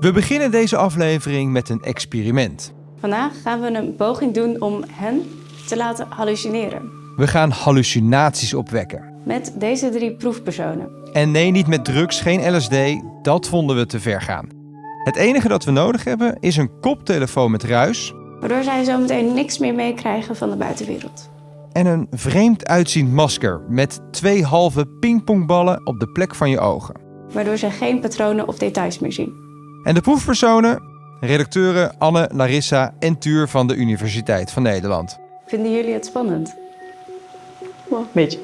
We beginnen deze aflevering met een experiment. Vandaag gaan we een poging doen om hen te laten hallucineren. We gaan hallucinaties opwekken. Met deze drie proefpersonen. En nee, niet met drugs, geen LSD, dat vonden we te ver gaan. Het enige dat we nodig hebben is een koptelefoon met ruis Waardoor zij zometeen niks meer meekrijgen van de buitenwereld. en een vreemd uitziend masker met twee halve pingpongballen op de plek van je ogen. Waardoor zij geen patronen of details meer zien. En de proefpersonen? Redacteuren Anne, Larissa en Tuur van de Universiteit van Nederland. Vinden jullie het spannend? Wel, een beetje.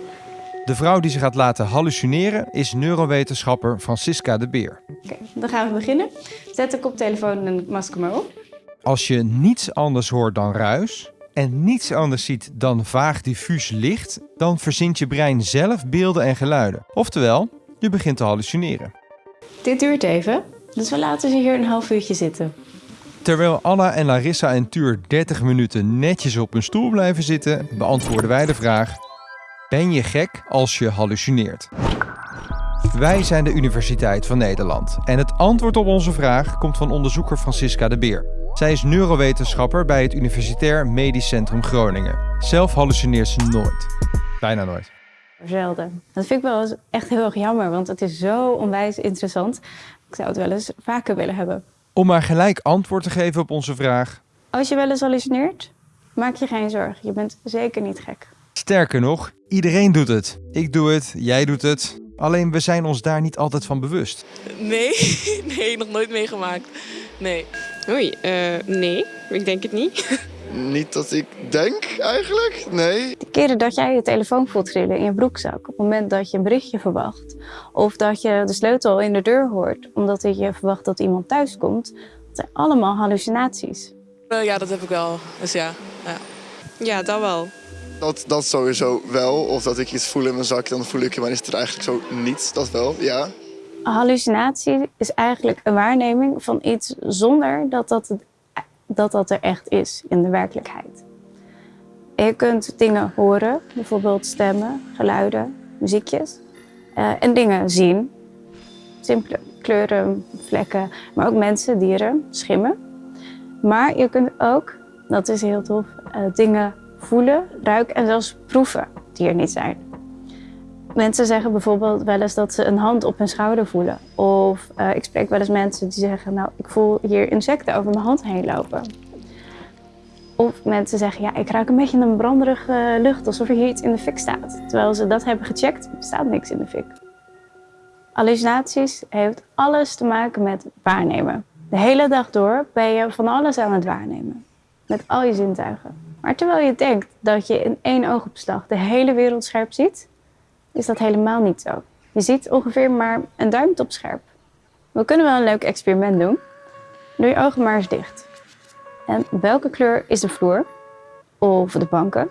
De vrouw die ze gaat laten hallucineren is neurowetenschapper Francisca de Beer. Oké, dan gaan we beginnen. Zet de koptelefoon en masker maar op. Als je niets anders hoort dan ruis en niets anders ziet dan vaag diffuus licht, dan verzint je brein zelf beelden en geluiden. Oftewel, je begint te hallucineren. Dit duurt even, dus we laten ze hier een half uurtje zitten. Terwijl Anna en Larissa en Tuur 30 minuten netjes op hun stoel blijven zitten, beantwoorden wij de vraag: Ben je gek als je hallucineert? Wij zijn de Universiteit van Nederland en het antwoord op onze vraag komt van onderzoeker Francisca de Beer. Zij is neurowetenschapper bij het Universitair Medisch Centrum Groningen. Zelf hallucineert ze nooit. Bijna nooit. Zelden. Dat vind ik wel eens echt heel erg jammer, want het is zo onwijs interessant. Ik zou het wel eens vaker willen hebben. Om maar gelijk antwoord te geven op onze vraag. Als je wel eens hallucineert, maak je geen zorgen. Je bent zeker niet gek. Sterker nog, iedereen doet het. Ik doe het, jij doet het. Alleen we zijn ons daar niet altijd van bewust. Nee, nee, nog nooit meegemaakt. Nee. Oei, eh, nee, ik denk het niet. Niet dat ik denk eigenlijk, nee. De keren dat jij je telefoon voelt trillen in je broekzak, op het moment dat je een berichtje verwacht, of dat je de sleutel in de deur hoort, omdat je verwacht dat iemand thuis komt, dat zijn allemaal hallucinaties. Eh, ja, dat heb ik wel. Dus ja. ja. Ja, dat wel. Dat, dat sowieso wel. Of dat ik iets voel in mijn zak, dan voel ik je, maar is het er eigenlijk zo niet. Dat wel, ja. Een hallucinatie is eigenlijk een waarneming van iets zonder dat dat, het- dat, dat er echt is in de werkelijkheid. Je kunt dingen horen, bijvoorbeeld stemmen, geluiden, muziekjes. eh, en dingen zien. Simpele kleuren, vlekken, maar ook mensen, dieren, schimmen. Maar je kunt ook, dat is heel tof, eh, dingen voelen, ruiken en zelfs proeven die er niet zijn. Mensen zeggen bijvoorbeeld wel eens dat ze een hand op hun schouder voelen. Of eh, ik spreek wel eens mensen die zeggen, nou, ik voel hier insecten over mijn hand heen lopen. Of mensen zeggen, ja, ik ruik een beetje een branderige lucht, alsof er hier iets in de fik staat. Terwijl ze dat hebben gecheckt, staat niks in de fik. Hallucinaties heeft alles te maken met waarnemen. De hele dag door ben je van alles aan het waarnemen. Met al je zintuigen. Maar terwijl je denkt dat je in één oogopslag de hele wereld scherp ziet, is dat helemaal niet zo. Je ziet ongeveer maar een duimtop scherp. We kunnen wel een leuk experiment doen. Doe je ogen maar eens dicht. En welke kleur is de vloer? Of de banken?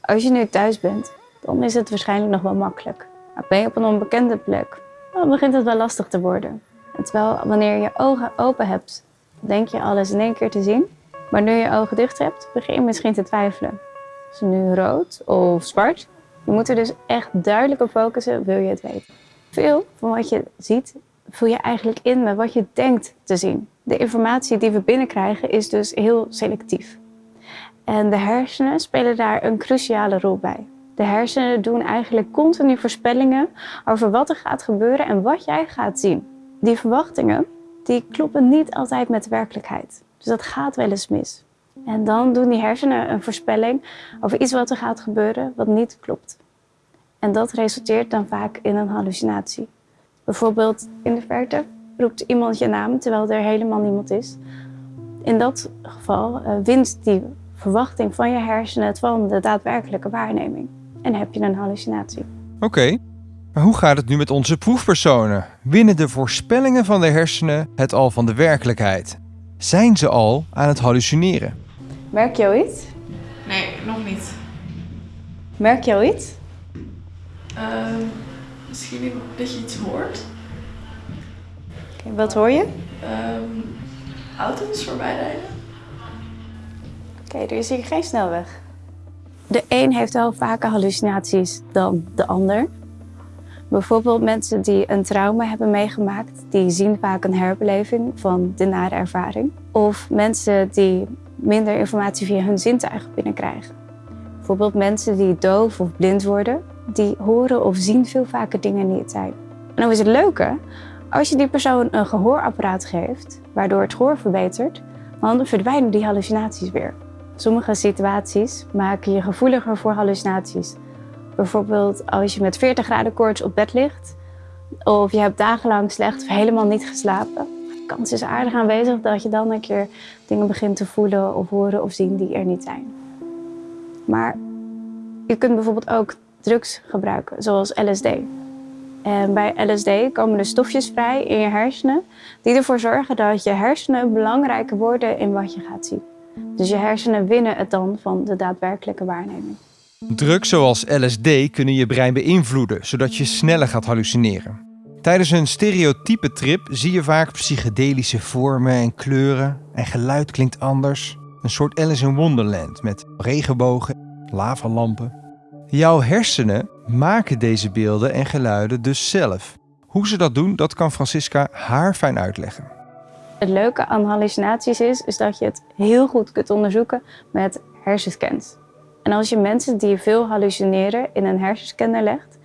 Als je nu thuis bent, dan is het waarschijnlijk nog wel makkelijk. Maar ben je op een onbekende plek, dan begint het wel lastig te worden. En terwijl wanneer je ogen open hebt, denk je alles in één keer te zien. Maar nu je ogen dicht hebt, begin je misschien te twijfelen. Is het nu rood of zwart? Je moet er dus echt duidelijk op focussen, wil je het weten. Veel van wat je ziet, vul je eigenlijk in met wat je denkt te zien. De informatie die we binnenkrijgen is dus heel selectief. En de hersenen spelen daar een cruciale rol bij. De hersenen doen eigenlijk continu voorspellingen over wat er gaat gebeuren en wat jij gaat zien. Die verwachtingen, die kloppen niet altijd met de werkelijkheid. Dus dat gaat wel eens mis. En dan doen die hersenen een voorspelling over iets wat er gaat gebeuren wat niet klopt. En dat resulteert dan vaak in een hallucinatie. Bijvoorbeeld in de verte roept iemand je naam terwijl er helemaal niemand is. In dat geval eh, wint die verwachting van je hersenen het van de daadwerkelijke waarneming. En heb je een hallucinatie. Oké, maar hoe gaat het nu met onze proefpersonen? Winnen de voorspellingen van de hersenen het al van de werkelijkheid? Zijn ze al aan het hallucineren? Merk je al iets? Nee, nog niet. Merk je al iets? Ehm, misschien dat je iets hoort. Oké, wat hoor je? Ehm, auto's voorbij rijden. Oké, er is hier geen snelweg. De een heeft wel vaker hallucinaties dan de ander. Bijvoorbeeld mensen die een trauma hebben meegemaakt, die zien vaak een herbeleving van de nare ervaring. Of mensen die minder informatie via hun zintuigen binnenkrijgen. Bijvoorbeeld mensen die doof of blind worden, die horen of zien veel vaker dingen niet zijn. En dan is het leuke, als je die persoon een gehoorapparaat geeft, waardoor het gehoor verbetert, dan verdwijnen die hallucinaties weer. Sommige situaties maken je gevoeliger voor hallucinaties. Bijvoorbeeld als je met 40 graden koorts op bed ligt, of je hebt dagenlang slecht of helemaal niet geslapen. Kans is aardig aanwezig dat je dan een keer dingen begint te voelen of horen of zien die er niet zijn. Maar je kunt bijvoorbeeld ook drugs gebruiken, zoals LSD. En bij LSD komen er stofjes vrij in je hersenen die ervoor zorgen dat je hersenen belangrijker worden in wat je gaat zien. Dus je hersenen winnen het dan van de daadwerkelijke waarneming. Drugs zoals LSD kunnen je brein beïnvloeden, zodat je sneller gaat hallucineren. Tijdens een stereotype trip zie je vaak psychedelische vormen en kleuren en geluid klinkt anders. Een soort Alice in Wonderland met regenbogen, lavalampen. Jouw hersenen maken deze beelden en geluiden dus zelf. Hoe ze dat doen, dat kan Francisca haar fijn uitleggen. Het leuke aan hallucinaties is, is dat je het heel goed kunt onderzoeken met hersenscans. En als je mensen die veel hallucineren in een hersenscanner legt,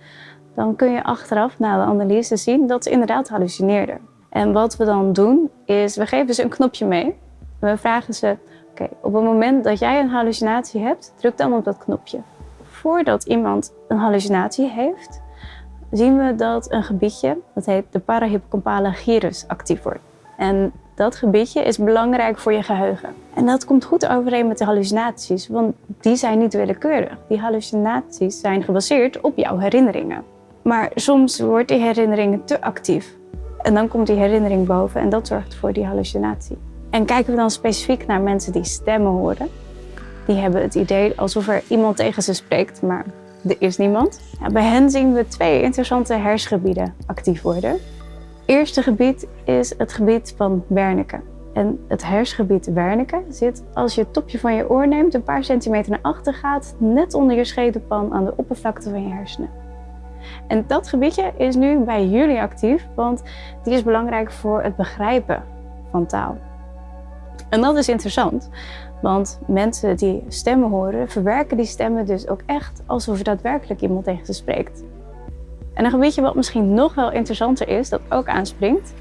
dan kun je achteraf na de analyse zien dat ze inderdaad hallucineerden. En wat we dan doen, is we geven ze een knopje mee. We vragen ze, oké, op het moment dat jij een hallucinatie hebt, druk dan op dat knopje. Voordat iemand een hallucinatie heeft, zien we dat een gebiedje, dat heet de parahippocampale gyrus, actief wordt. En dat gebiedje is belangrijk voor je geheugen. En dat komt goed overeen met de hallucinaties, want die zijn niet willekeurig. Die hallucinaties zijn gebaseerd op jouw herinneringen. Maar soms wordt die herinnering te actief. En dan komt die herinnering boven en dat zorgt voor die hallucinatie. En kijken we dan specifiek naar mensen die stemmen horen. Die hebben het idee alsof er iemand tegen ze spreekt, maar er is niemand. Bij hen zien we twee interessante hersengebieden actief worden eerste gebied is het gebied van Wernicke. En het hersengebied Wernicke zit als je het topje van je oor neemt, een paar centimeter naar achter gaat, net onder je schedelpan aan de oppervlakte van je hersenen. En dat gebiedje is nu bij jullie actief, want die is belangrijk voor het begrijpen van taal. En dat is interessant, want mensen die stemmen horen, verwerken die stemmen dus ook echt alsof er daadwerkelijk iemand tegen ze spreekt. En een gebiedje wat misschien nog wel interessanter is, dat ook aanspringt,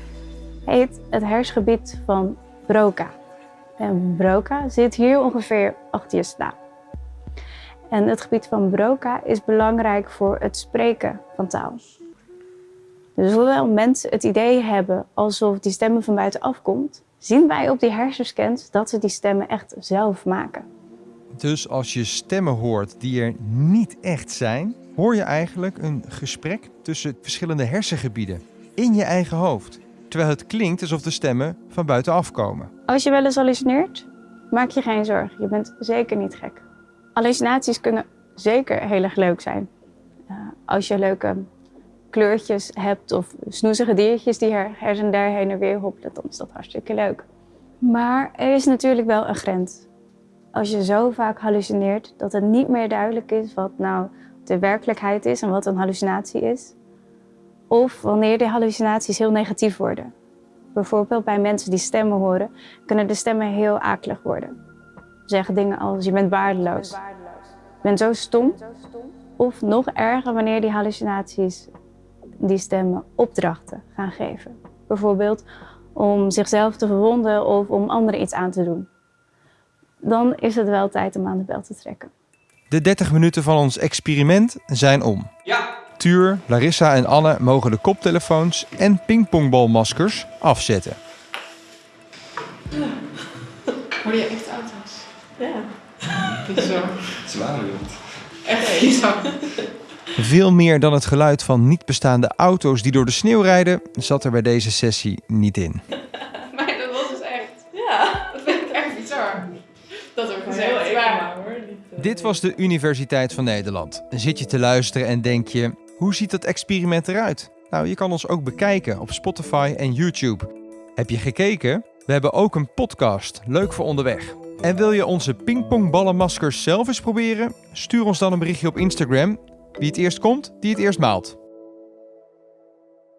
heet het hersengebied van Broca. En Broca zit hier ongeveer achter je slaap. En het gebied van Broca is belangrijk voor het spreken van taal. Dus hoewel mensen het idee hebben alsof die stemmen van buitenaf komt, zien wij op die hersenscans dat ze die stemmen echt zelf maken. Dus als je stemmen hoort die er niet echt zijn, hoor je eigenlijk een gesprek tussen verschillende hersengebieden in je eigen hoofd. Terwijl het klinkt alsof de stemmen van buitenaf komen. Als je wel eens hallucineert, maak je geen zorgen. Je bent zeker niet gek. Hallucinaties kunnen zeker heel erg leuk zijn. Uh, als je leuke kleurtjes hebt of snoezige diertjes die her, en der heen en weer hoppelen, dan is dat hartstikke leuk. Maar er is natuurlijk wel een grens. Als je zo vaak hallucineert dat het niet meer duidelijk is wat nou de werkelijkheid is en wat een hallucinatie is. Of wanneer de hallucinaties heel negatief worden. Bijvoorbeeld bij mensen die stemmen horen, kunnen de stemmen heel akelig worden. Zeggen dingen als je bent waardeloos. Je bent zo stom. Of nog erger wanneer die hallucinaties die stemmen opdrachten gaan geven. Bijvoorbeeld om zichzelf te verwonden of om anderen iets aan te doen. Dan is het wel tijd om aan de bel te trekken. De 30 minuten van ons experiment zijn om. Ja. Tuur, Larissa en Anne mogen de koptelefoons en pingpongbalmaskers afzetten. Je echt? Ja. Bizar. Zwaar Echt bizar. Veel meer dan het geluid van niet bestaande auto's die door de sneeuw rijden, zat er bij deze sessie niet in. Maar dat was dus echt. Ja. Dat vind ik echt bizar. Dat er Heel gezegd even waar. maar hoor. Niet, eh, Dit was de Universiteit van Nederland. Zit je te luisteren en denk je, hoe ziet dat experiment eruit? Nou, je kan ons ook bekijken op Spotify en YouTube. Heb je gekeken? We hebben ook een podcast, leuk voor onderweg. En wil je onze pingpongballenmaskers zelf eens proberen? Stuur ons dan een berichtje op Instagram. Wie het eerst komt, die het eerst maalt.